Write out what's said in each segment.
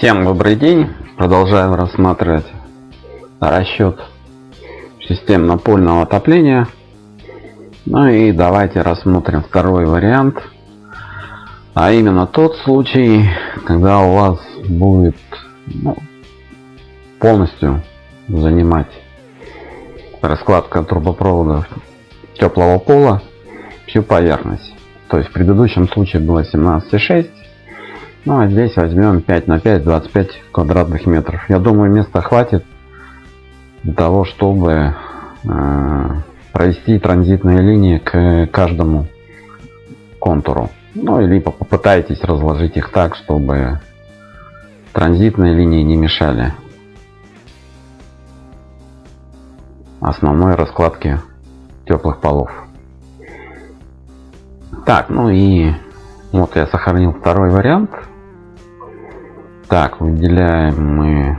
Всем добрый день. Продолжаем рассматривать расчет систем напольного отопления. Ну и давайте рассмотрим второй вариант. А именно тот случай, когда у вас будет ну, полностью занимать раскладка трубопроводов теплого пола всю поверхность. То есть в предыдущем случае было 17,6 ну а здесь возьмем 5 на 5, 25 квадратных метров. Я думаю, места хватит для того, чтобы э, провести транзитные линии к каждому контуру. Ну, либо попытайтесь разложить их так, чтобы транзитные линии не мешали основной раскладке теплых полов. Так, ну и вот я сохранил второй вариант. Так, выделяем мы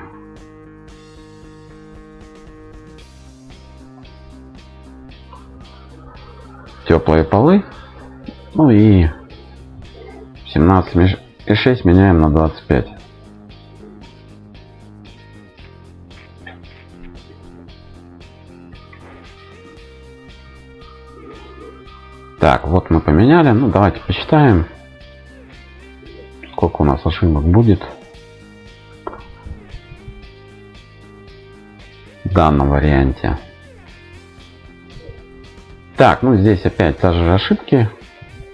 теплые полы. Ну и 17,6 меняем на 25. Так, вот мы поменяли. Ну, давайте посчитаем, сколько у нас ошибок будет. В данном варианте. Так, ну здесь опять та же ошибки,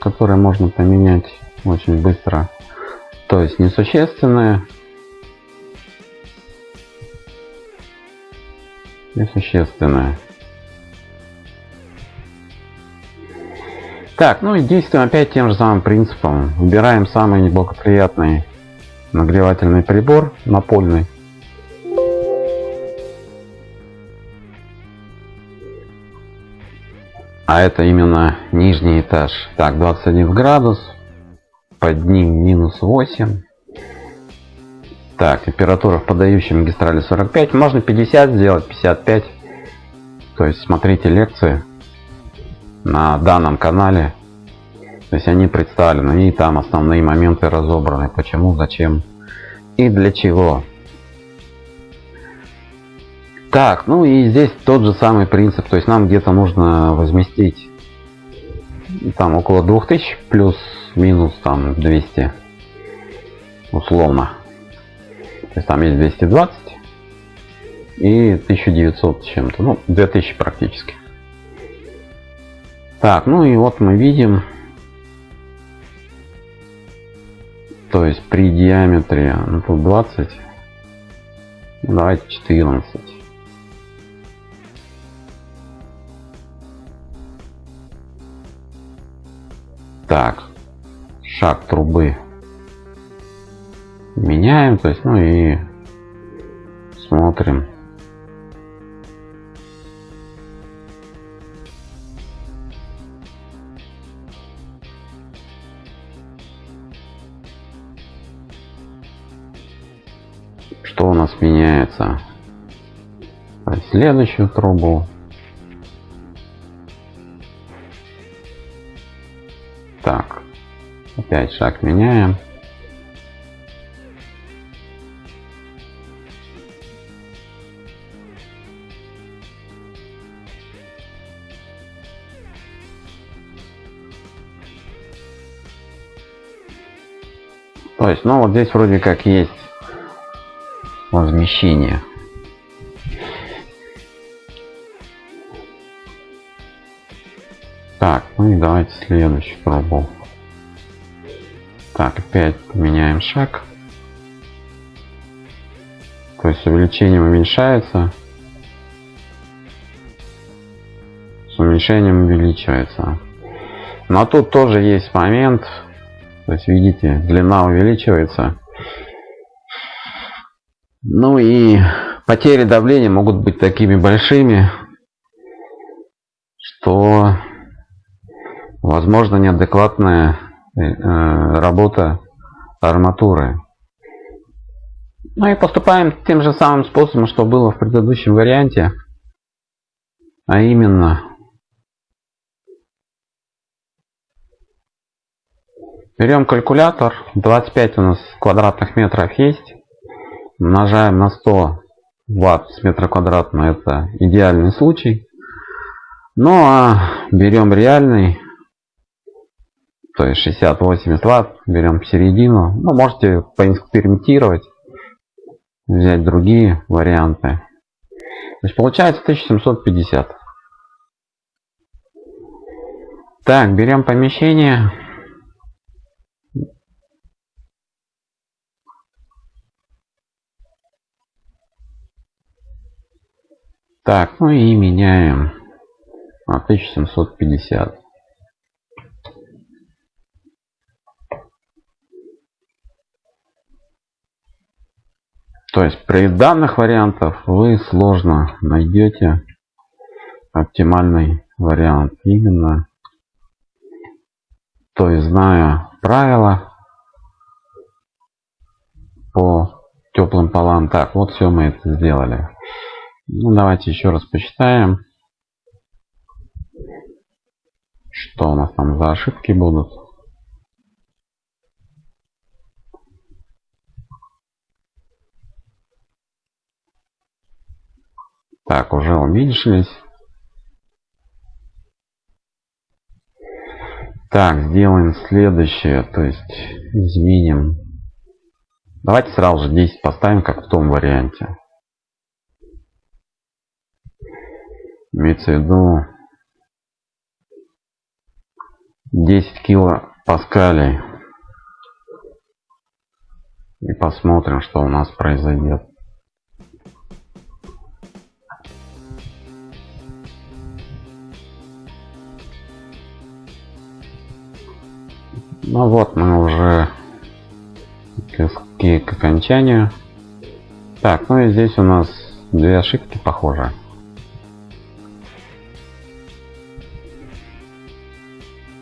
которые можно поменять очень быстро. То есть несущественные. Несущественные. Так, ну и действуем опять тем же самым принципом. Выбираем самый неблагоприятный нагревательный прибор напольный. А это именно нижний этаж. Так, 21 градус, под ним минус 8. Так, температура в подающей магистрали 45. Можно 50 сделать, 55. То есть смотрите лекции на данном канале. То есть они представлены и там основные моменты разобраны. Почему, зачем и для чего. Так, ну и здесь тот же самый принцип. То есть нам где-то нужно возместить там около 2000 плюс-минус там 200 условно. То есть там есть 220 и 1900 чем-то. Ну, 2000 практически. Так, ну и вот мы видим, то есть при диаметре, ну тут 20, давайте 14. Так, шаг трубы меняем, то есть, ну и смотрим. Что у нас меняется? Следующую трубу опять шаг меняем. То есть, ну вот здесь вроде как есть возмещение. Так, ну и давайте следующую пробу. Так, опять поменяем шаг. То есть увеличением уменьшается. С уменьшением увеличивается. Но тут тоже есть момент. То есть видите, длина увеличивается. Ну и потери давления могут быть такими большими, что возможно неадекватная э, работа арматуры. Ну и поступаем тем же самым способом, что было в предыдущем варианте. А именно берем калькулятор. 25 у нас квадратных метров есть. умножаем на 100 ватт с метра квадратного это идеальный случай ну а берем реальный то есть 60-80 ватт берем середину. Ну, можете поэкспериментировать взять другие варианты. То есть получается 1750 так берем помещение. Так, ну и меняем на 1750. То есть при данных вариантах вы сложно найдете оптимальный вариант. Именно, то есть зная правила по теплым полам. Так, вот все мы это сделали. Ну, давайте еще раз посчитаем, что у нас там за ошибки будут. Так, уже уменьшились. Так, сделаем следующее, то есть изменим. Давайте сразу же 10 поставим, как в том варианте. имеется в виду 10 кило паскалей и посмотрим что у нас произойдет ну вот мы уже к, к окончанию так ну и здесь у нас две ошибки похожие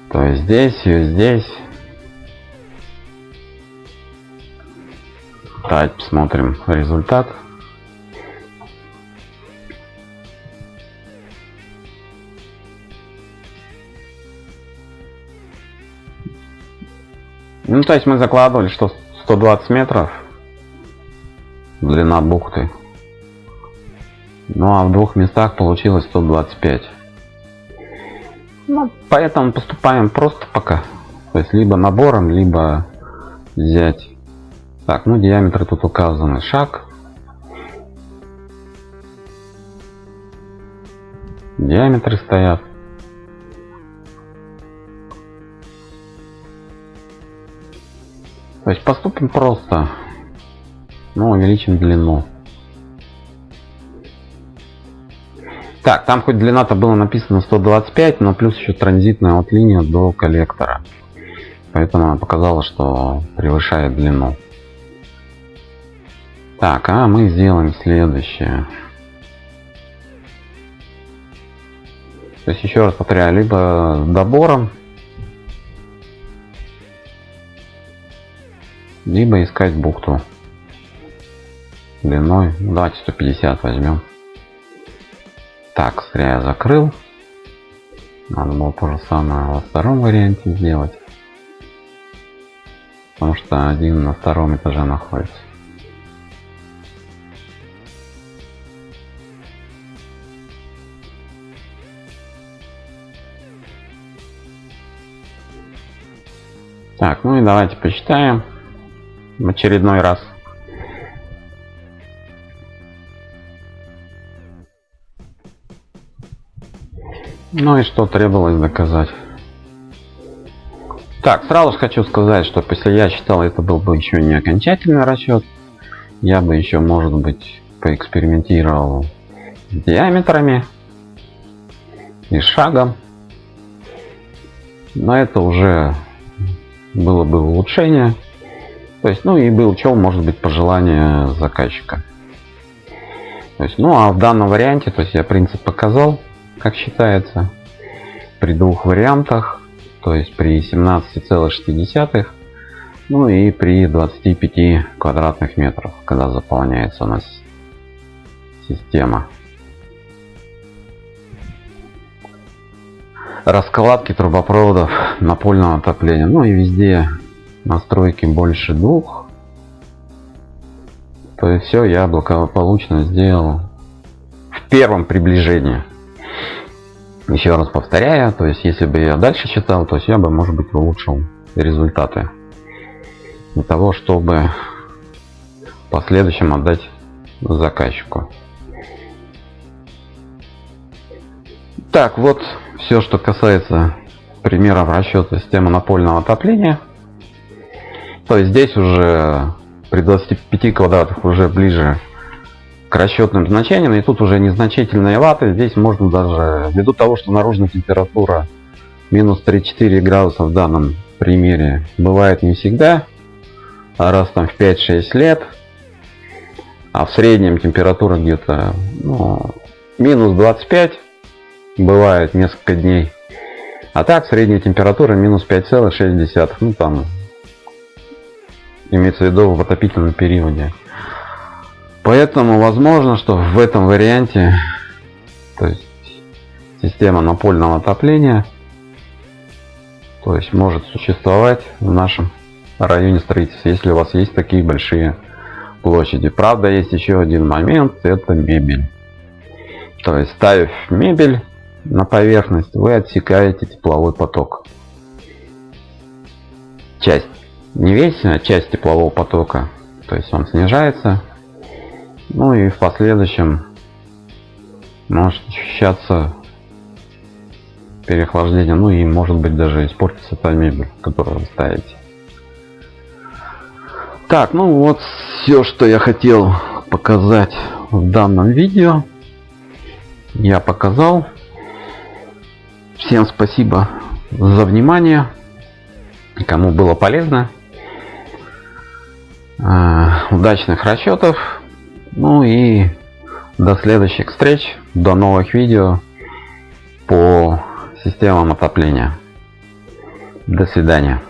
То есть здесь и здесь. Давайте посмотрим результат. Ну, то есть мы закладывали, что 120 метров длина бухты. Ну, а в двух местах получилось 125. Ну, поэтому поступаем просто пока. То есть либо набором, либо взять. Так, ну диаметр тут указаны. Шаг. Диаметры стоят. То есть поступим просто. Ну, увеличим длину. Так, там хоть длина-то было написано 125, но плюс еще транзитная вот линия до коллектора. Поэтому она показала, что превышает длину. Так, а мы сделаем следующее. То есть еще раз повторяю, либо с добором, либо искать бухту длиной, ну, давайте 150 возьмем. Так, зря я закрыл. Надо было то же самое во втором варианте сделать. Потому что один на втором этаже находится. Так, ну и давайте посчитаем в очередной раз. Ну и что требовалось доказать. Так, сразу же хочу сказать, что если я считал, это был бы еще не окончательный расчет, я бы еще, может быть, поэкспериментировал с диаметрами и шагом. Но это уже было бы улучшение. То есть, ну и был что может быть пожелание заказчика. То есть, ну а в данном варианте, то есть я принцип показал как считается при двух вариантах то есть при 17,6 ну и при 25 квадратных метров когда заполняется у нас система раскладки трубопроводов напольного отопления ну и везде настройки больше двух То есть все я благополучно сделал в первом приближении. Еще раз повторяю, то есть если бы я дальше читал, то есть я бы, может быть, улучшил результаты. Для того, чтобы в последующем отдать заказчику. Так, вот все, что касается примеров расчета системы напольного отопления. То есть здесь уже при 25 квадратах уже ближе к расчетным значениям. И тут уже незначительные ваты. Здесь можно даже, ввиду того, что наружная температура минус 3-4 градуса в данном примере бывает не всегда, а раз там в 5-6 лет, а в среднем температура где-то ну, минус 25 бывает несколько дней. А так средняя температура минус 5,6. Ну там имеется в виду в отопительном периоде. Поэтому возможно, что в этом варианте, то есть система напольного отопления, то есть может существовать в нашем районе строительства, если у вас есть такие большие площади. Правда, есть еще один момент, это мебель. То есть ставив мебель на поверхность, вы отсекаете тепловой поток. Часть не весь, а часть теплового потока. То есть он снижается. Ну и в последующем может ощущаться переохлаждение. Ну и может быть даже испортится та мебель, которую вы ставите. Так, ну вот все, что я хотел показать в данном видео. Я показал. Всем спасибо за внимание. Кому было полезно. А, удачных расчетов. Ну и до следующих встреч, до новых видео по системам отопления. До свидания.